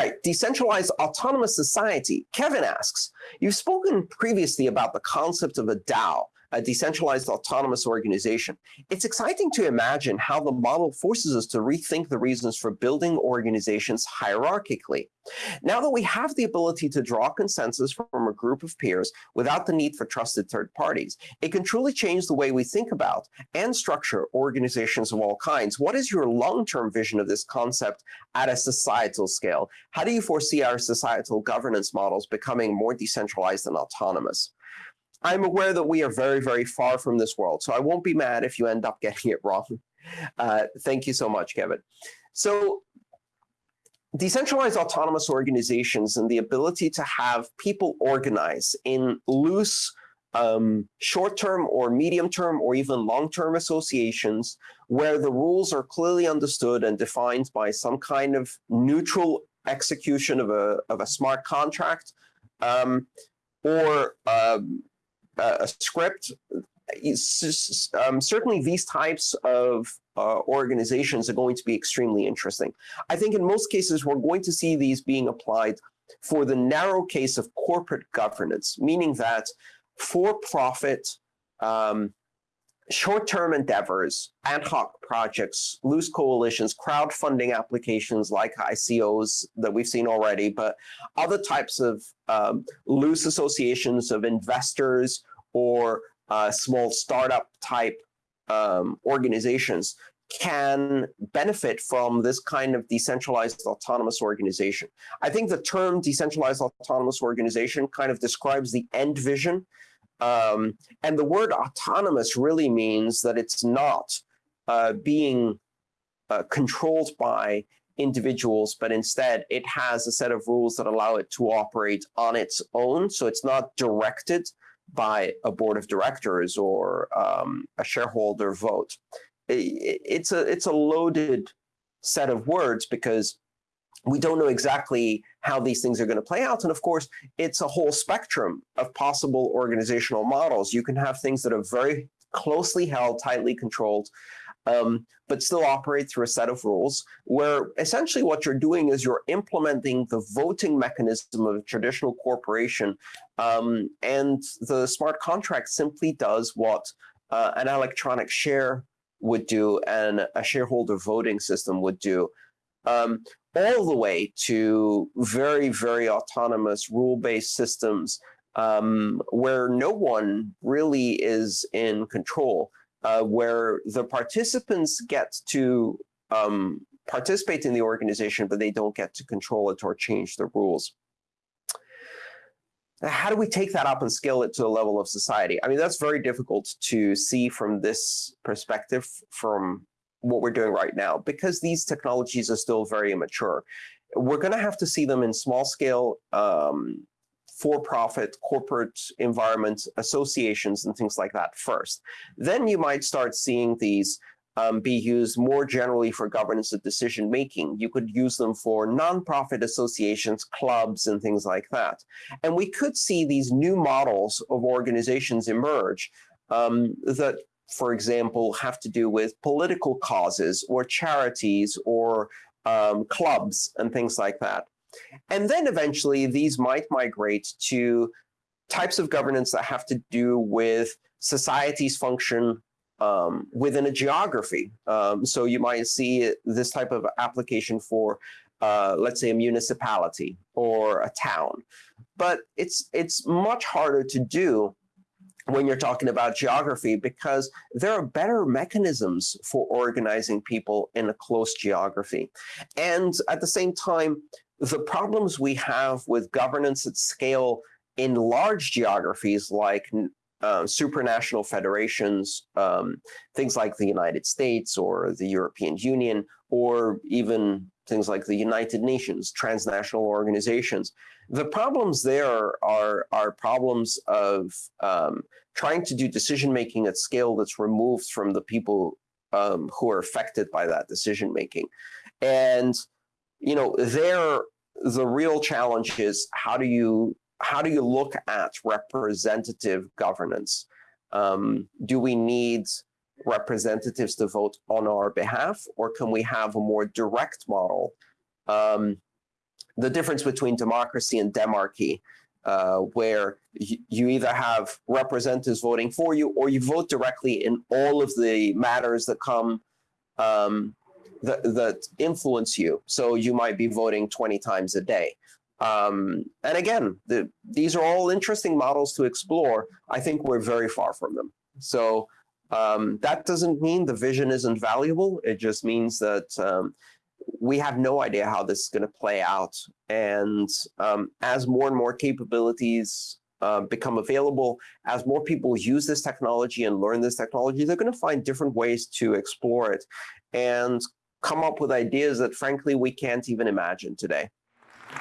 right, decentralized autonomous society. Kevin asks, you've spoken previously about the concept of a DAO, a decentralized autonomous organization. It's exciting to imagine how the model forces us to rethink the reasons for building organizations hierarchically. Now that we have the ability to draw consensus from a group of peers without the need for trusted third parties, it can truly change the way we think about and structure organizations of all kinds. What is your long-term vision of this concept at a societal scale? How do you foresee our societal governance models becoming more decentralized and autonomous? I'm aware that we are very, very far from this world, so I won't be mad if you end up getting it wrong. Uh, thank you so much, Kevin. So decentralized autonomous organizations and the ability to have people organize in loose um, short-term or medium-term or even long-term associations where the rules are clearly understood and defined by some kind of neutral execution of a, of a smart contract um, or um, a script, um, certainly these types of uh, organizations are going to be extremely interesting. I think in most cases, we're going to see these being applied for the narrow case of corporate governance, meaning that for-profit, um, short-term endeavors, ad hoc projects, loose coalitions, crowdfunding applications like ICOs that we've seen already, but other types of um, loose associations of investors or uh, small startup type um, organizations can benefit from this kind of decentralized autonomous organization. I think the term decentralized autonomous organization kind of describes the end vision. Um, and the word autonomous really means that it's not uh, being uh, controlled by individuals, but instead it has a set of rules that allow it to operate on its own. So it's not directed by a board of directors or um, a shareholder vote. It's a, it's a loaded set of words because we don't know exactly how these things are going to play out. And of course, it's a whole spectrum of possible organizational models. You can have things that are very closely held, tightly controlled, um, but still operate through a set of rules where essentially what you're doing is you're implementing the voting mechanism of a traditional corporation. Um, and the smart contract simply does what uh, an electronic share would do and a shareholder voting system would do. Um, all the way to very, very autonomous rule-based systems um, where no one really is in control uh, where the participants get to um, participate in the organization, but they don't get to control it or change the rules. How do we take that up and scale it to the level of society? I mean, that's very difficult to see from this perspective from what we're doing right now, because these technologies are still very immature. We're going to have to see them in small scale um, for-profit corporate environment associations and things like that first. Then you might start seeing these um, be used more generally for governance and decision making. You could use them for nonprofit associations, clubs, and things like that. And we could see these new models of organizations emerge um, that, for example, have to do with political causes or charities or um, clubs and things like that. And then eventually these might migrate to types of governance that have to do with society's function um, within a geography. Um, so you might see this type of application for, uh, let's say, a municipality or a town. But it's, it's much harder to do when you're talking about geography because there are better mechanisms for organizing people in a close geography. And at the same time, the problems we have with governance at scale in large geographies like uh, supranational federations, um, things like the United States or the European Union, or even things like the United Nations, transnational organizations. The problems there are, are problems of um, trying to do decision-making at scale that's removed from the people um, who are affected by that decision-making. And you know, there the real challenge is how do you how do you look at representative governance? Um, do we need representatives to vote on our behalf, or can we have a more direct model um, the difference between democracy and demarchy, uh, where you either have representatives voting for you or you vote directly in all of the matters that come um, that, that influence you. So you might be voting 20 times a day. Um, and again, the, these are all interesting models to explore. I think we're very far from them. So um, that doesn't mean the vision isn't valuable. It just means that um, we have no idea how this is going to play out. And um, as more and more capabilities uh, become available, as more people use this technology and learn this technology, they're going to find different ways to explore it and come up with ideas that, frankly, we can't even imagine today.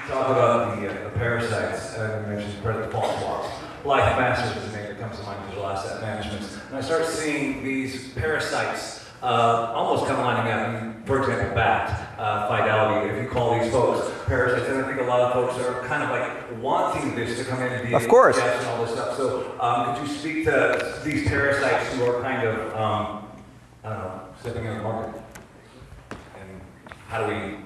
Talk about the, uh, the parasites, uh, you mentioned credit default. Life Masters is the name that comes to mind, digital asset management. And I start seeing these parasites uh, almost kind of lining up. For example, BAT, uh, Fidelity, if you call these folks parasites, and I think a lot of folks are kind of like wanting this to come in and be of course. and all this stuff. So um, could you speak to these parasites who are kind of, um, I don't know, stepping in the market? How do we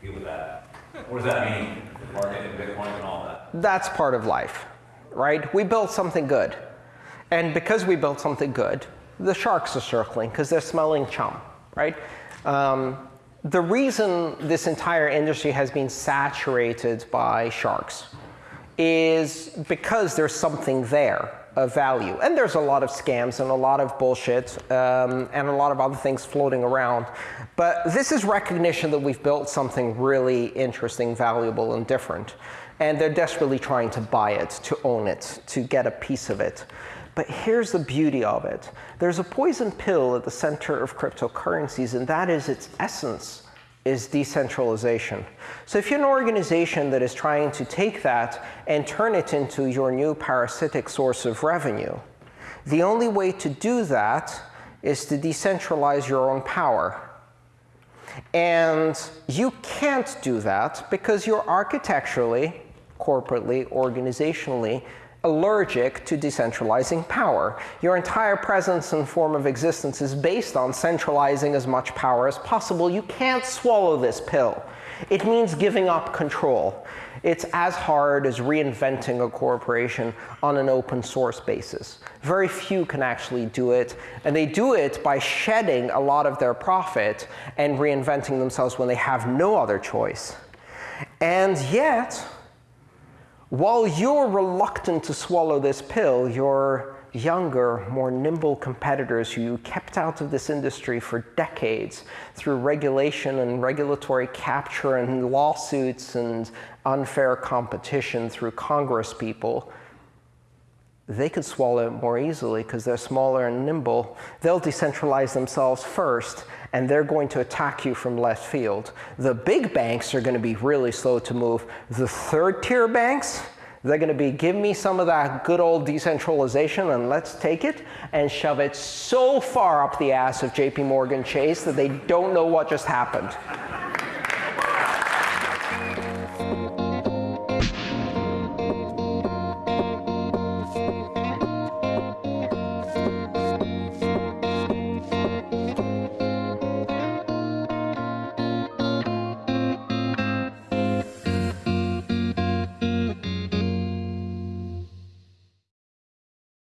deal with that? What does that mean the market and Bitcoin and all that? That's part of life, right? We built something good. And because we built something good, the sharks are circling because they're smelling chum, right? Um, the reason this entire industry has been saturated by sharks is because there's something there of value. And there's a lot of scams and a lot of bullshit um, and a lot of other things floating around. But this is recognition that we've built something really interesting, valuable, and different. And they're desperately trying to buy it, to own it, to get a piece of it. But here's the beauty of it. There's a poison pill at the center of cryptocurrencies, and that is its essence is decentralization. So if you're an organization that is trying to take that and turn it into your new parasitic source of revenue, the only way to do that is to decentralize your own power. And you can't do that because you're architecturally, corporately, organizationally allergic to decentralizing power. Your entire presence and form of existence is based on centralizing as much power as possible. You can't swallow this pill. It means giving up control. It's as hard as reinventing a corporation on an open source basis. Very few can actually do it, and they do it by shedding a lot of their profit and reinventing themselves when they have no other choice. And yet, while you're reluctant to swallow this pill, your younger, more nimble competitors who you kept out of this industry for decades through regulation and regulatory capture and lawsuits and unfair competition through Congress people, they could swallow it more easily because they're smaller and nimble. They'll decentralize themselves first, and they're going to attack you from left field. The big banks are going to be really slow to move. The third tier banks, they're going to be, give me some of that good old decentralization and let's take it and shove it so far up the ass of JP Morgan Chase that they don't know what just happened.